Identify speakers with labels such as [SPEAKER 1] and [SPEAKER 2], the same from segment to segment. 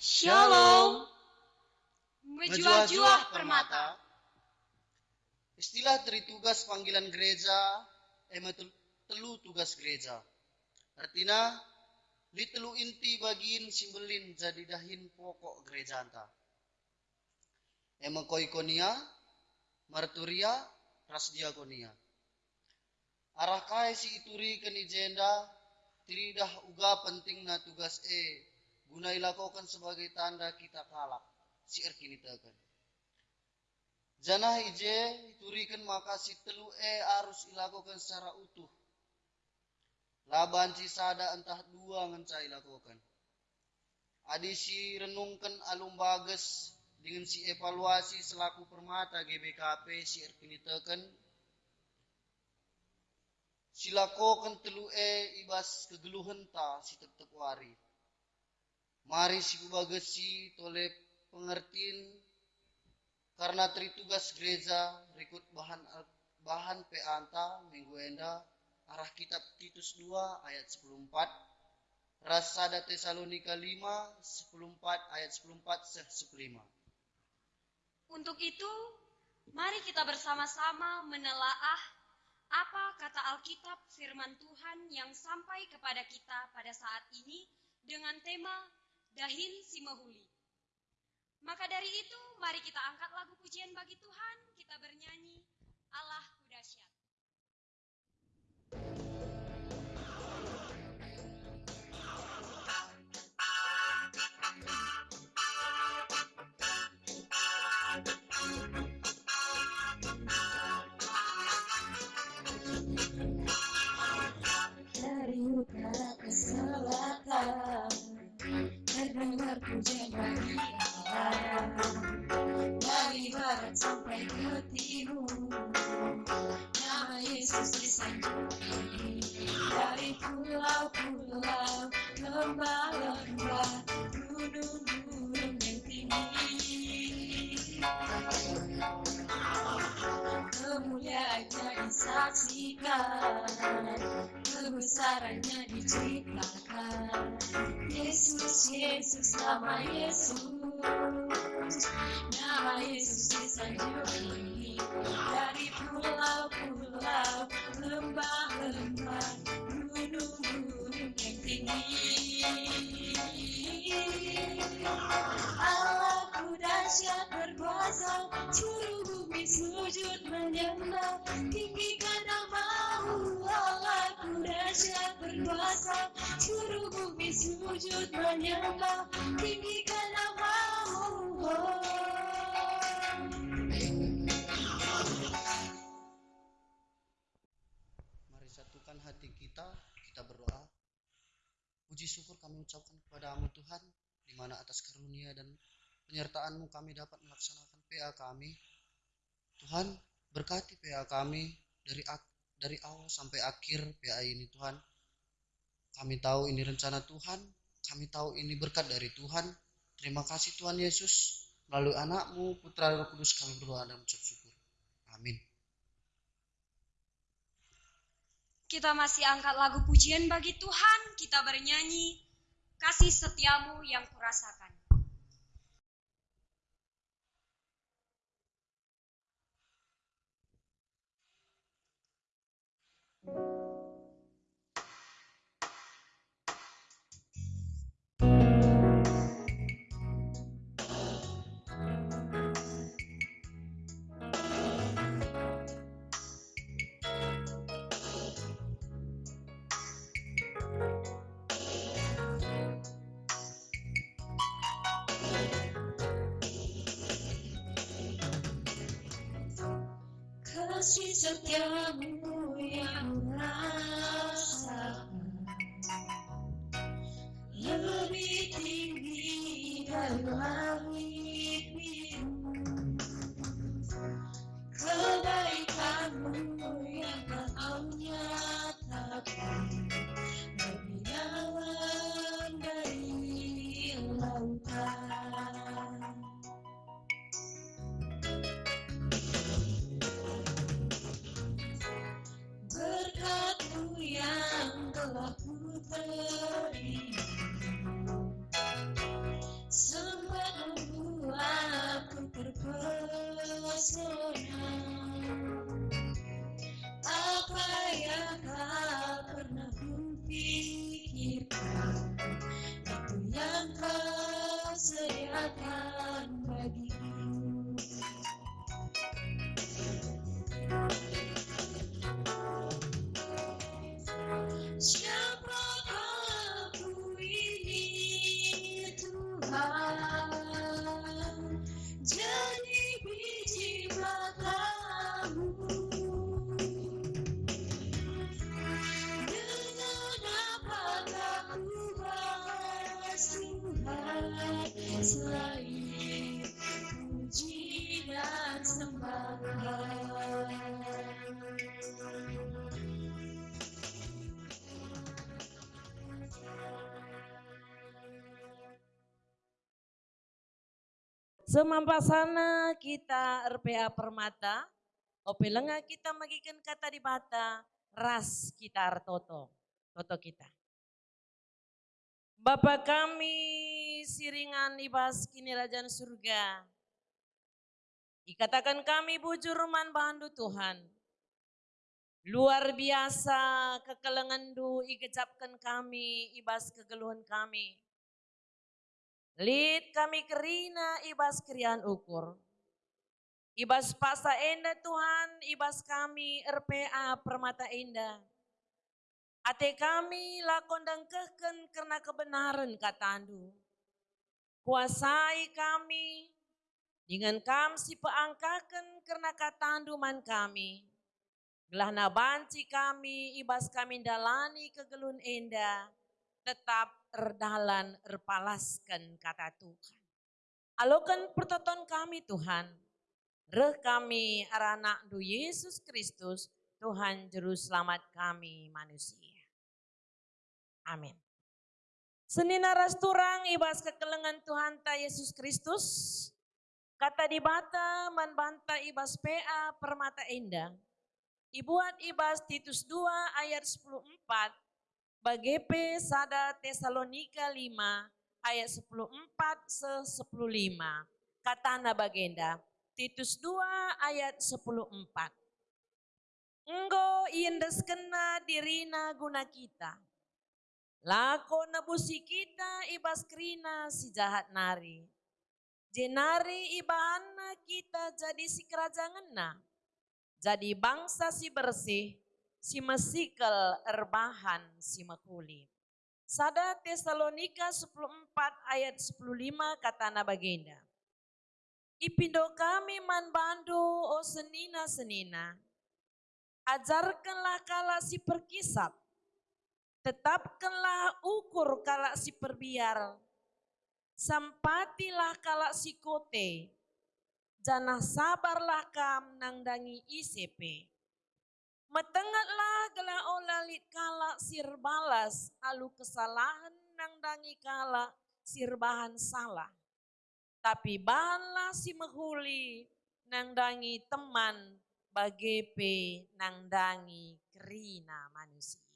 [SPEAKER 1] Shalom.
[SPEAKER 2] Menjual-jual permata. Istilah dari tugas panggilan gereja, emang telu tugas gereja. Artinya, li telu inti bagiin simbelin jadi dahin pokok gereja anta. Emang koikonia, marturia, ras diakonia. Arah kai si ituri keni jenda, tiridah uga penting na tugas e, guna ilakokan sebagai tanda kita kalak si erkini tekan. Janah ije turikan maka si telu e harus ilakokan secara utuh. Laban sada entah dua ngenca ilakokan. Adi si renungkan alum bagus dengan si evaluasi selaku permata GBKP si erkini tekan. Silakokan telu e ibas kegeluhan ta si tetep wari. Mari si si tolep pengertian karena tugas gereja berikut bahan bahan peanta minggu enda arah kitab Titus 2 ayat 14 Rasada Tesalonika 5 14 ayat 14 15
[SPEAKER 1] Untuk itu mari kita bersama-sama menelaah apa kata Alkitab firman Tuhan yang sampai kepada kita pada saat ini dengan tema Dahin Simahuli. Maka dari itu, mari kita angkat lagu pujian bagi Tuhan, kita bernyanyi Allah
[SPEAKER 3] Dari barat sampai ke timur nama Yesus disanjungi dari pulau-pulau gunung-gunung disaksikan kebesarannya diciptakan Yesus Yesus nama Yesus nama Yesus disanjungi dari pulau-pulau lembah-lembah gunung-gunung yang tinggi Allahku dahsyat bumi sujud menyembah. Tinggikan Allahku dahsyat bumi sujud menyembah. Tinggikan
[SPEAKER 2] satukan hati kita, kita berdoa. Puji syukur kami ucapkan kepadamu Tuhan, di mana atas karunia dan penyertaanmu kami dapat melaksanakan PA kami. Tuhan, berkati PA kami dari dari awal sampai akhir PA ini Tuhan. Kami tahu ini rencana Tuhan, kami tahu ini berkat dari Tuhan. Terima kasih Tuhan Yesus, melalui anakmu, putra Roh Kudus kami berdoa dan mengucap syukur. Amin.
[SPEAKER 1] Kita masih angkat lagu pujian bagi Tuhan, kita bernyanyi kasih setiamu yang kurasakan.
[SPEAKER 3] Kasih
[SPEAKER 4] Semampasana kita RPA Permata, opelenga kita magikan kata di bata, ras kita artoto, toto kita. Bapa kami siringan ibas kini rajaan surga. Ikatakan kami bujur man Tuhan. Luar biasa kekelengan du ikecapkan kami ibas kegeluhan kami. Lid kami kerina ibas krian ukur. Ibas pasa enda Tuhan, ibas kami RPA Permata Indah. Ate kami lakon dan keken karena kebenaran katandu. Kuasai kami, dengan kam si peangkakan karena katandu man kami. Gelah banci kami, ibas kami dalani kegelun enda, tetap erdalan erpalaskan kata Tuhan. Alokan pertoton kami Tuhan, reh kami arana du Yesus Kristus, Tuhan Juru Selamat kami manusia. Amin. Senina rasturang ibas kekelengan Tuhan ta Yesus Kristus, kata di bata man banta ibas PA permata indah, ibuat ibas Titus 2 ayat 14, Bagepe sada Tesalonika 5 ayat 14 se 15. Katana bagenda, Titus 2 ayat 14. Enggo iendes kena dirina guna kita. Lako nebusi kita ibas krina si jahat nari. Jenari ibahana kita jadi si kerajanganna. Jadi bangsa si bersih, si mesikel erbahan si makuli. Sada Tesalonika 14 ayat 15 kata bagenda. Ipindo kami man bandu o senina-senina. Ajarkanlah kala si perkisat. Tetapkanlah ukur kala si perbiar. Sampatilah kala si kote. Janah sabarlah kam nangdangi ICP. Metengatlah gela olalit kala sirbalas alu kesalahan nangdangi kala sirbahan salah. Tapi bahanlah si mehuli nangdangi teman bagepe nangdangi kerina manusia.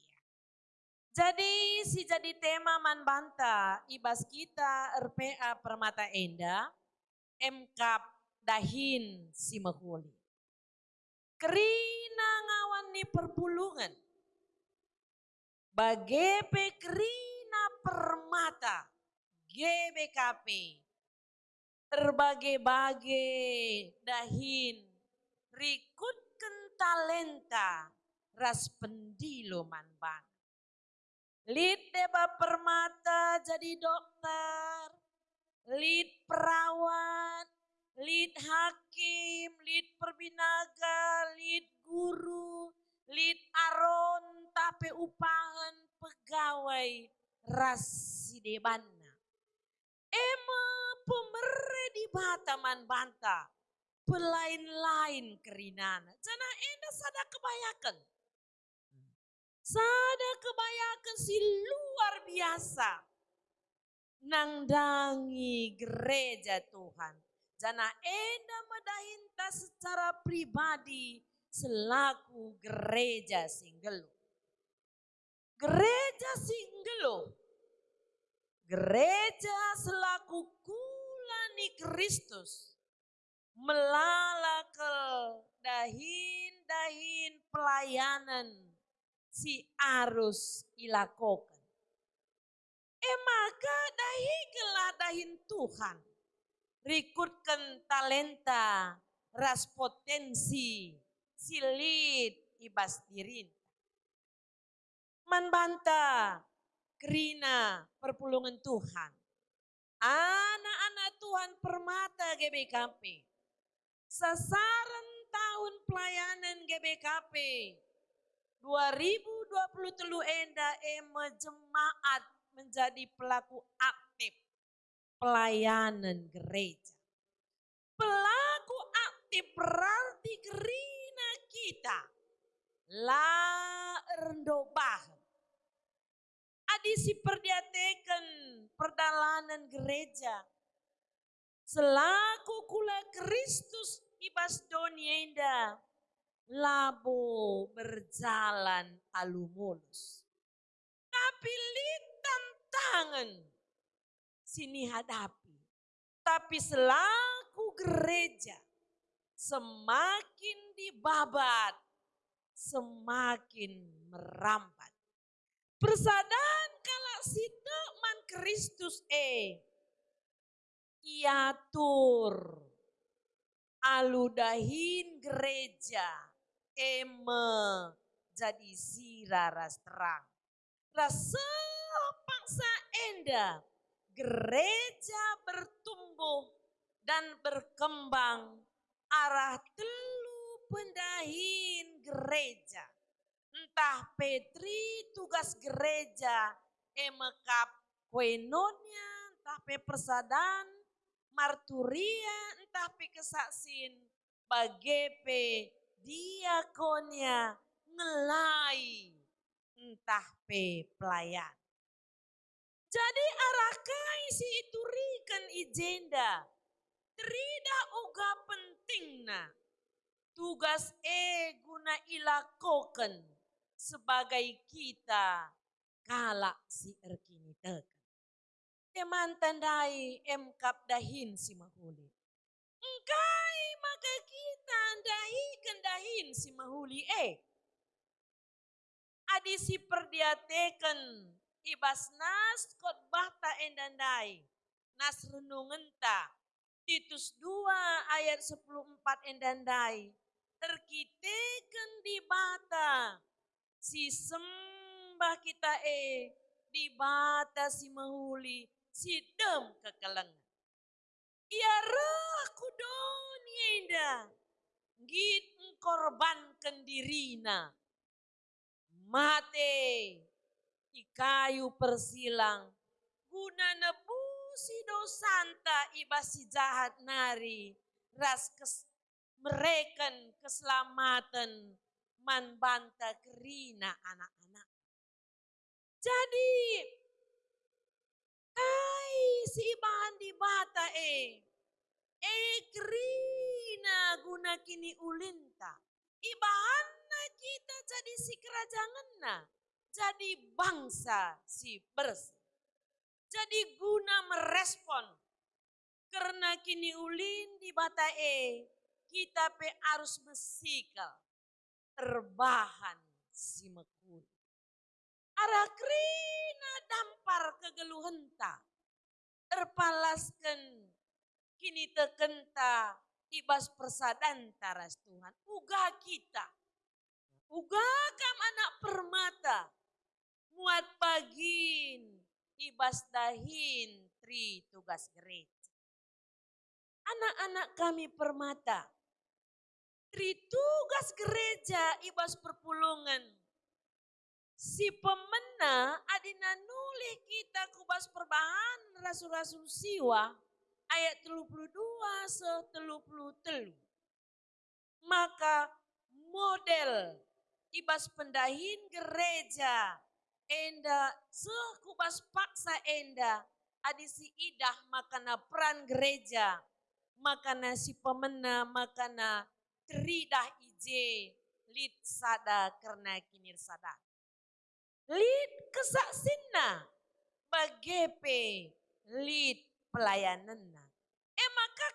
[SPEAKER 4] Jadi si jadi tema man banta ibas kita RPA Permata Enda MKAP dahin si mehuli. Kerina ngawan ni perpulungan. Bagepe kerina permata. GBKP. Berbagai-bagai dahin. Rikutkan talenta. Ras pendilo manban. Lid deba permata jadi dokter. Lid perawat. Lid hakim, lid perbinaga, lid guru, lid aron, tape upahan pegawai rasi debanna. Ema pemere di bataman banta, pelain-lain kerinana. Jana enda sada kebayakan. Sada kebayakan si luar biasa. Nangdangi gereja Tuhan Jana enda madahinta secara pribadi selaku gereja singgelo. Gereja singgelo. Gereja selaku kulani Kristus. Melalakel dahin-dahin pelayanan si arus ilakokan. Eh maka dahi dahin Tuhan rekrutkan talenta, ras potensi, silit ibas dirin. Manbanta, kerina perpulungan Tuhan. Anak-anak Tuhan permata GBKP. Sasaran tahun pelayanan GBKP 2020 enda ema jemaat menjadi pelaku aktif pelayanan gereja. Pelaku aktif berarti gerina kita la rendobah. Adisi perdiatekan perdalanan gereja. Selaku kula Kristus ibas donienda labo berjalan alumulus. Tapi tangan sini hadapi. Tapi selaku gereja semakin dibabat, semakin merambat. Persadaan kala sida man Kristus e iatur aludahin gereja eme jadi sira ras terang. Rasa paksa enda gereja bertumbuh dan berkembang arah telu pendahin gereja. Entah Petri tugas gereja emekap koinonia, entah pe persadan, marturia, entah pe kesaksin, bagepe diakonia, ngelai, entah pe pelayan. Jadi arakai si iturikan ijenda, Trida uga pentingna tugas e guna ilakoken sebagai kita kalak si erkini teken. Teman tandai emkap dahin si mahuli. Engkai maka kita dahi kendahin si mahuli eh. Adisi perdiateken ibas nas khotbah ta endandai. Nas renungan ta Titus 2 ayat 14 endandai. Terkiteken di bata si sembah kita e di bata si mahuli si dem kekelengan. Ia rah kudoni enda. Git korbankan dirina. Mate di kayu persilang. Guna nebusi dosanta ibasi jahat nari. Ras kes, mereken keselamatan man banta kerina anak-anak. Jadi kai si ibahan di bata e. E kerina guna kini ulinta. Ibahan kita jadi si kerajaan na. Jadi bangsa si bersih. Jadi guna merespon. Karena kini ulin di bata e. Kita pe harus besikal terbahan si mekul. Arakrina dampar kegeluhenta. Terpalaskan kini tekenta ibas persadan taras Tuhan. Uga kita. Uga kam anak permata. Muat bagin ibas dahin tri tugas gereja. Anak-anak kami permata tugas gereja ibas perpulungan. Si pemena adina nulih kita kubas perbahan rasul-rasul siwa ayat 32 se 33. Maka model ibas pendahin gereja enda sekubas paksa enda adisi idah makana peran gereja makana si pemena makana tridah ije lid sada karena kinir sada. Lid kesaksinna bagepe lid pelayananna. Eh maka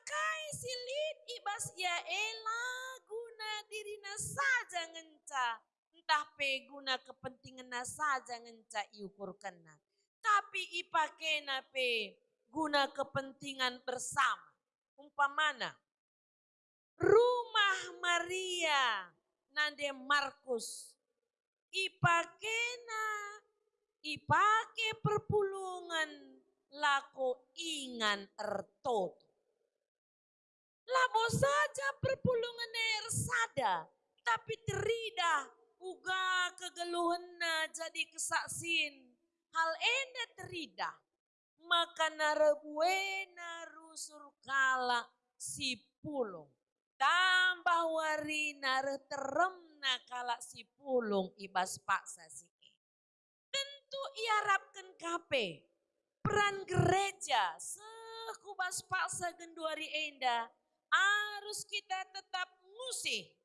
[SPEAKER 4] si lid ibas ya ela guna dirina saja ngenca. Entah pe guna kepentingan saja ngenca iukurkanna. Tapi ipakena pe guna kepentingan bersama umpamana rumah Maria nande Markus ipakena ipake perpulungan lako ingan ertot. Labo saja perpulungan ersada, tapi terida uga kegeluhena jadi kesaksin. Hal enda terida, maka narabuena rusur kala si pulung. Tambah warina teremna kala si pulung ibas paksa si Tentu iarapkan kape peran gereja sekubas paksa genduari enda harus kita tetap musih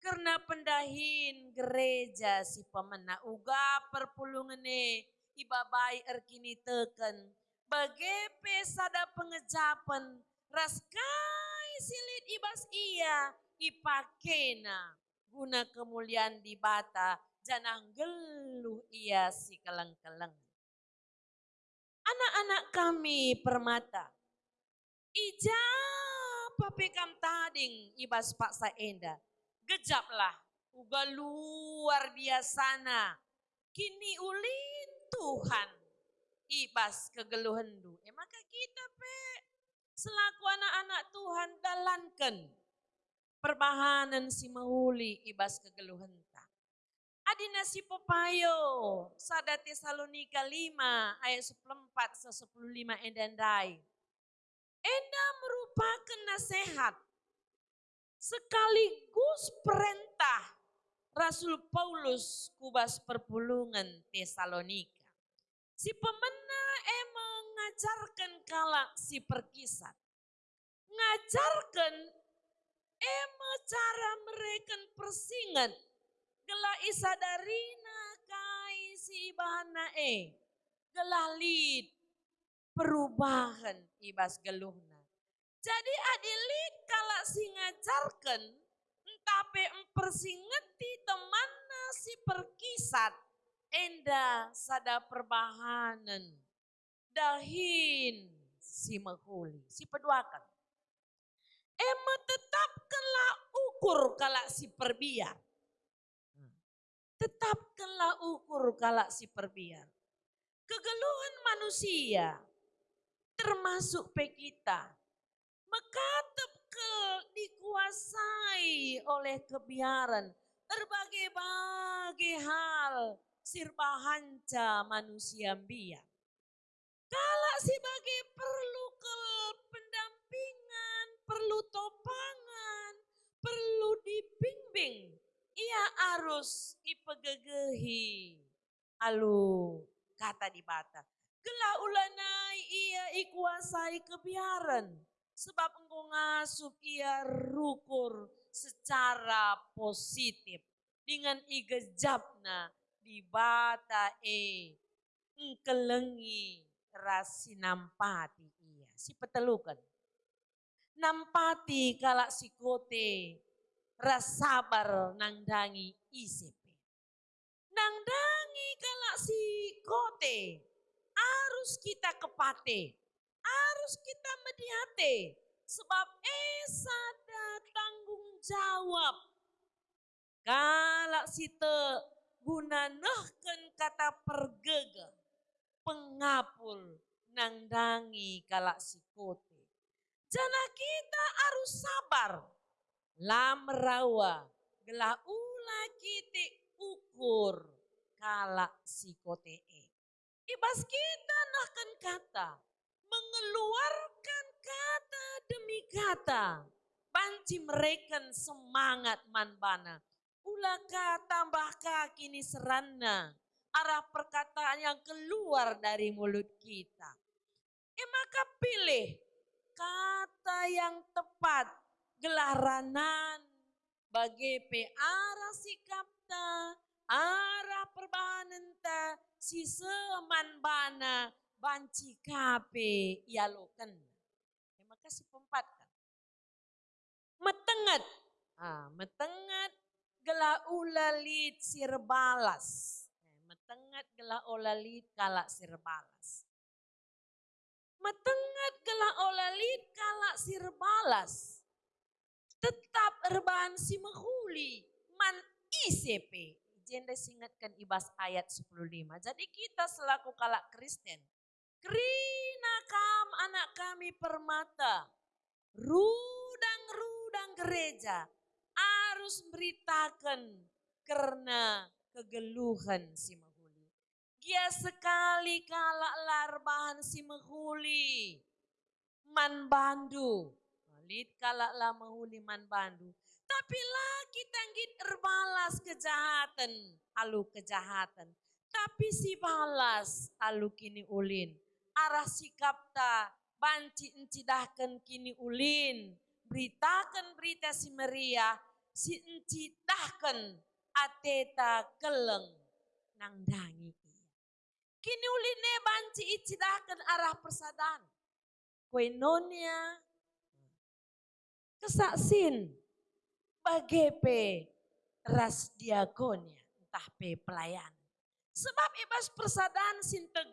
[SPEAKER 4] karena pendahin gereja si pemena uga perpulungane ibabai erkini teken bagepe sada pengejapan raskai silit ibas iya ipakena guna kemuliaan di bata janang geluh ia si keleng-keleng. Anak-anak kami permata, ija papekam tading ibas paksa enda, gejaplah uga luar biasana, kini ulin Tuhan ibas kegeluhendu. Eh maka kita pe selaku anak-anak Tuhan dalankan perbahanan si mahuli ibas kegeluhenta. Adina si pepayo sada Tesalonika 5 ayat 14 se 15 endandai. Enda merupakan nasihat sekaligus perintah Rasul Paulus kubas perpulungan Tesalonika. Si pemena emang ngajarkan kalak si perkisah. Ngajarkan emang cara mereka persingan Gelah isadarina kai si ibahana e. Gelah lid perubahan ibas geluhna. Jadi adilit si ngajarkan entape empersingeti temanna si perkisat. Enda sada perbahanan dahin si mahuli si peduakan. Ema tetapkanlah ukur kala si perbiar. Tetapkanlah ukur kalak si perbiar. Kegeluhan manusia termasuk pe kita. Mekatep dikuasai oleh kebiaran berbagai-bagai hal sirbahanca manusia biar. Kalau sebagai perlu ke pendampingan, perlu topangan, perlu dibimbing, ia harus ipegegehi alu kata di bata. Gelah ulanai ia ikuasai kebiaran. Sebab engkau ngasup ia rukur secara positif. Dengan igejapna di bata e. Engkelengi rasi nampati ia. Si petelukan. Nampati kalak si kote rasabar nangdangi isipe. Nangdangi kalau si kote, harus kita kepate, harus kita mediate, sebab esa ada tanggung jawab. Kalau si te guna nehken kata pergega, pengapul nangdangi kalau si kote. Jana kita harus sabar, lamrawa gelah ula kite ukur kala psikotee. Ibas kita nahkan kata, mengeluarkan kata demi kata, banci mereka semangat manbana. Ulaka tambah kaki ni serana, arah perkataan yang keluar dari mulut kita. Eh maka pilih kata yang tepat. Gelaranan. Bagi pe arah sikapta, arah perbahanan ta, si seman bana, banci kape ialokan. Terima kasih pempat kan. Metengat, ah, metengat gela ulalit sirbalas. Eh, metengat gela ulalit kalak sirbalas. Metengat gela ulalit kalak kalak sir balas. Tetap erban si menghuli man ICP. Jenda singatkan ibas ayat 15. Jadi kita selaku kalak Kristen. Kerina kam anak kami permata. Rudang-rudang gereja. Harus beritakan karena kegeluhan si menghuli. Dia sekali kalak larbahan si menghuli. Man bandu. Lid kalak lah menghuli man bandu. Tapi lagi tanggit erbalas kejahatan. Alu kejahatan. Tapi si balas alu kini ulin. Arah sikap ta banci encidahkan kini ulin. Beritakan berita si Maria. Si encidahkan ateta keleng nang dangi. Kini uline banci icidahkan arah persadan. Koinonia kesaksin bagepe ras diakonia entah pe pelayan. Sebab ibas persadan. Tep tep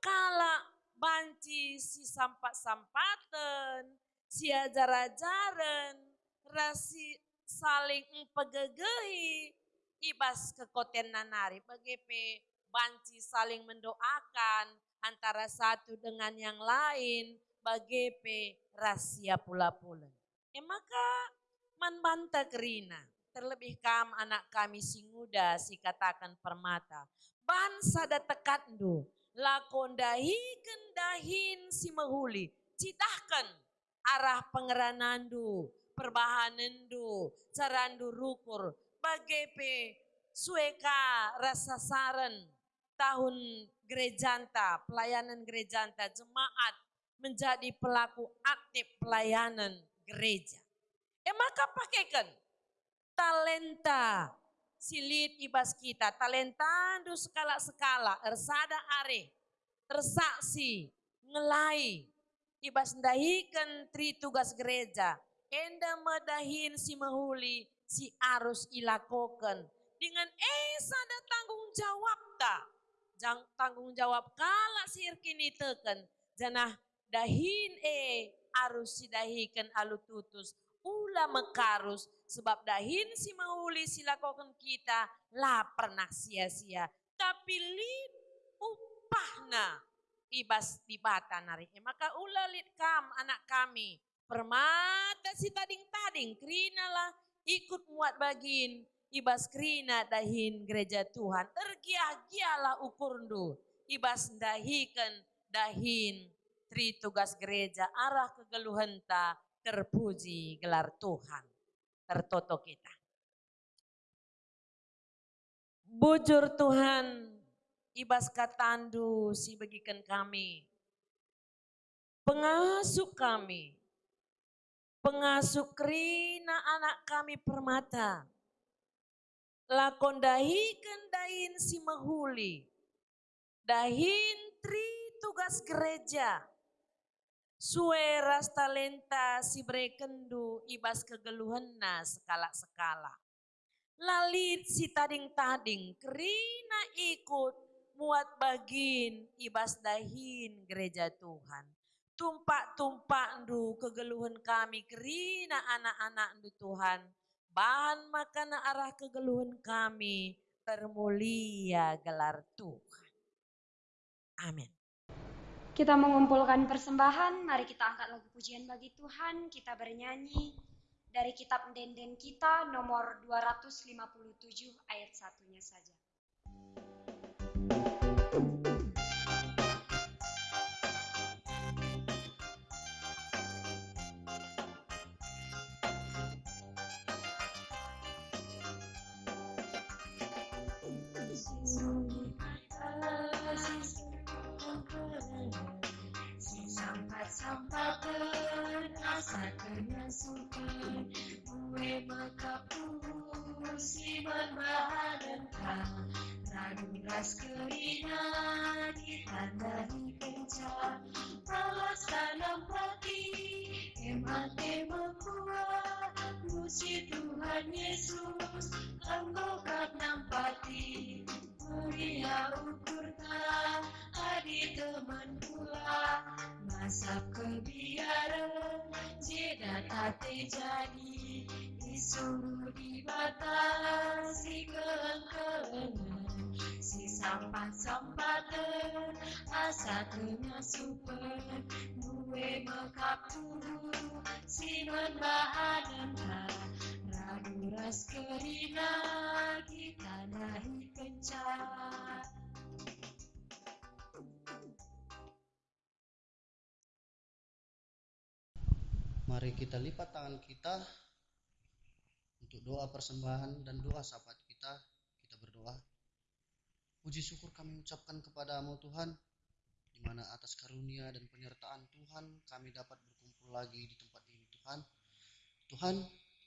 [SPEAKER 4] kala banci si sampat-sampatan, si ajar-ajaran, rasi saling pegegehi, ibas kekoten nanari bagepe banci saling mendoakan antara satu dengan yang lain bagepe rahasia pula-pula. Eh maka manbanta kerina. Terlebih kam anak kami si muda si katakan permata. Bansa da tekandu. Lakon dahi kendahin si mahuli. Citahkan arah pengeranandu. Perbahanandu. Carandu rukur. Bagepe sueka rasa saran tahun gerejanta, pelayanan gerejanta, jemaat menjadi pelaku aktif pelayanan gereja. Eh maka pakaikan talenta silit ibas kita, talenta du skala-skala, ersada are, tersaksi, ngelai, ibas ndahikan tri tugas gereja, enda medahin si mahuli, si arus ilakokan, dengan esa ada tanggung jawab ta, Jang, tanggung jawab kala sir kini teken, janah dahin e arus si dahikan alu tutus. Ula mekarus sebab dahin si mauli silakokan kita lah pernah sia-sia. Tapi lid upahna ibas di bata nari e, maka ula lid kam anak kami. Permata si tading-tading krina lah. Ikut muat bagin ibas krina dahin gereja Tuhan. Tergiah-gialah ukurndu ibas dahikan dahin tri tugas gereja arah kegeluhan ta terpuji gelar Tuhan tertoto kita. Bujur Tuhan ibas katandu si bagikan kami. Pengasuh kami. Pengasuh krina anak kami permata. Lakon dahikan dahin si mahuli. Dahin tri tugas gereja sueras talenta si brekendu ibas kegeluhanna sekala-sekala. Lalit si tading-tading kerina ikut muat bagin ibas dahin gereja Tuhan. Tumpak-tumpak ndu kegeluhan kami kerina anak-anak ndu Tuhan. Bahan makan arah kegeluhan kami termulia gelar Tuhan. Amin.
[SPEAKER 1] Kita mengumpulkan persembahan, mari kita angkat lagu pujian bagi Tuhan, kita bernyanyi dari kitab Denden kita nomor 257 ayat satunya saja.
[SPEAKER 3] Sampaten asakan sukan Kue makapu siman bahadan ka Radu ras kerina ditandai kenca Alas tanam pati emat emakua Puji Tuhan Yesus Engkau kat nampati asap kebiaran jeda tate jadi. Disuruh dibatasi keengkelengan si sampat sampatan asa tengah super. Duwe mekapu si bahanan. Radu ras kerina kita nahi kencat
[SPEAKER 2] Mari kita lipat tangan kita untuk doa persembahan dan doa syafaat kita. Kita berdoa. Puji syukur kami ucapkan kepadamu Tuhan, di mana atas karunia dan penyertaan Tuhan kami dapat berkumpul lagi di tempat ini Tuhan. Tuhan,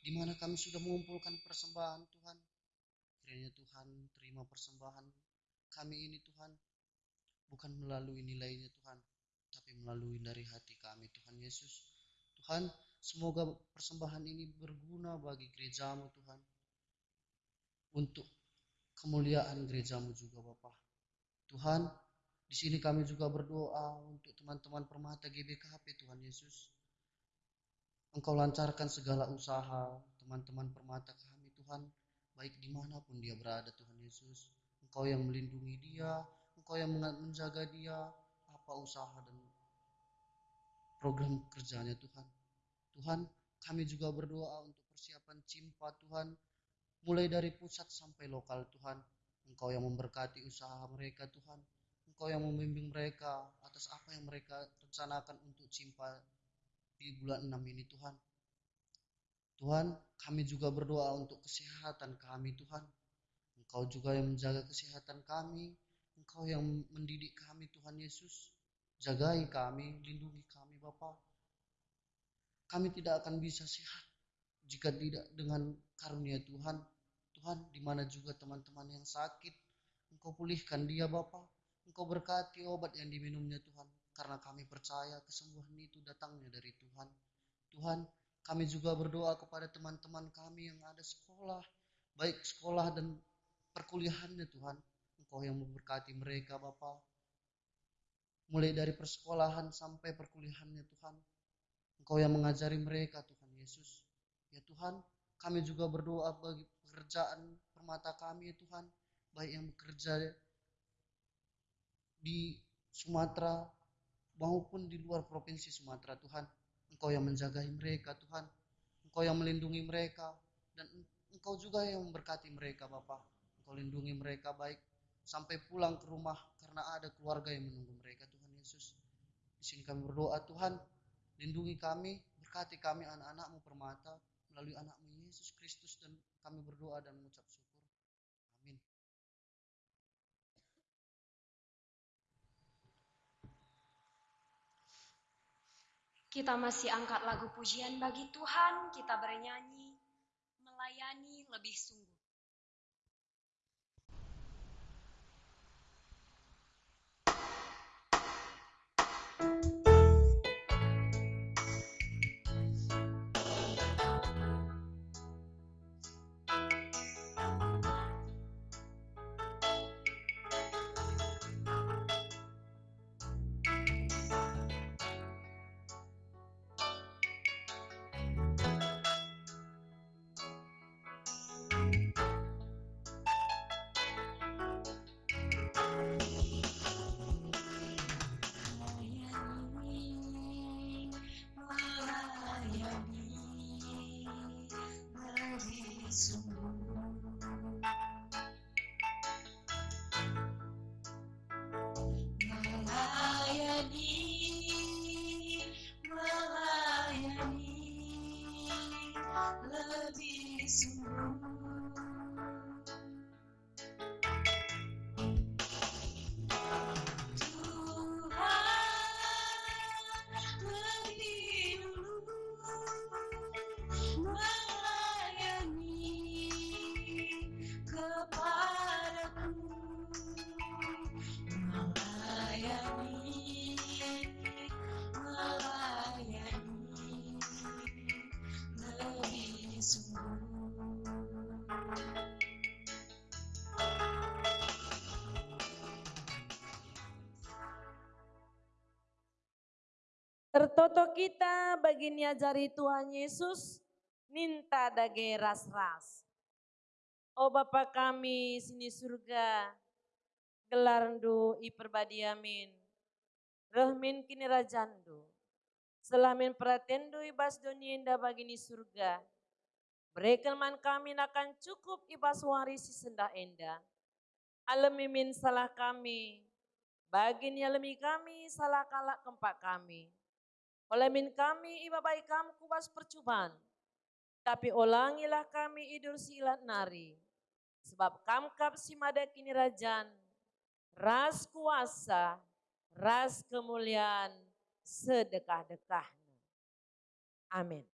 [SPEAKER 2] di mana kami sudah mengumpulkan persembahan Tuhan. Kiranya Tuhan terima persembahan kami ini Tuhan, bukan melalui nilainya Tuhan, tapi melalui dari hati kami Tuhan Yesus. Tuhan, semoga persembahan ini berguna bagi gerejamu Tuhan. Untuk kemuliaan gerejamu juga Bapak. Tuhan, di sini kami juga berdoa untuk teman-teman permata GBKP Tuhan Yesus. Engkau lancarkan segala usaha teman-teman permata kami Tuhan, baik di mana pun dia berada Tuhan Yesus. Engkau yang melindungi dia, Engkau yang menjaga dia, apa usaha dan program kerjanya Tuhan. Tuhan, kami juga berdoa untuk persiapan Cimpa Tuhan, mulai dari pusat sampai lokal Tuhan. Engkau yang memberkati usaha mereka Tuhan. Engkau yang membimbing mereka atas apa yang mereka rencanakan untuk Cimpa di bulan 6 ini Tuhan. Tuhan, kami juga berdoa untuk kesehatan kami Tuhan. Engkau juga yang menjaga kesehatan kami. Engkau yang mendidik kami Tuhan Yesus. Jagai kami, lindungi kami Bapa. Kami tidak akan bisa sehat jika tidak dengan karunia Tuhan. Tuhan, di mana juga teman-teman yang sakit, Engkau pulihkan dia Bapa. Engkau berkati obat yang diminumnya Tuhan. Karena kami percaya kesembuhan itu datangnya dari Tuhan. Tuhan, kami juga berdoa kepada teman-teman kami yang ada sekolah, baik sekolah dan perkuliahannya Tuhan. Engkau yang memberkati mereka Bapak mulai dari persekolahan sampai perkuliahannya Tuhan. Engkau yang mengajari mereka Tuhan Yesus. Ya Tuhan, kami juga berdoa bagi pekerjaan permata kami ya Tuhan, baik yang bekerja di Sumatera maupun di luar provinsi Sumatera Tuhan. Engkau yang menjagai mereka Tuhan. Engkau yang melindungi mereka dan Engkau juga yang memberkati mereka Bapak. Engkau lindungi mereka baik sampai pulang ke rumah karena ada keluarga yang menunggu mereka Tuhan Yesus. Di sini kami berdoa Tuhan, lindungi kami, berkati kami anak-anakmu permata melalui anakmu Yesus Kristus dan kami berdoa dan mengucap syukur. Amin.
[SPEAKER 1] Kita masih angkat lagu pujian bagi Tuhan, kita bernyanyi, melayani lebih sungguh.
[SPEAKER 3] Tertoto kita bagi niajari Tuhan Yesus, ninta dage ras-ras. Oh Bapa kami sini surga, gelarndu i perbadiamin, rahmin kini rajandu, selamin pratendu ibas dunia indah bagi ni surga, Berekelman kami akan cukup ibas warisi senda enda. Alamimin salah kami, bagin alami kami salah kalak kempak kami. Olemin kami iba baik kamu kubas percobaan. Tapi ulangilah kami idul silat nari. Sebab kamkap si mada kini rajan. Ras kuasa, ras kemuliaan, sedekah-dekahnya. Amin.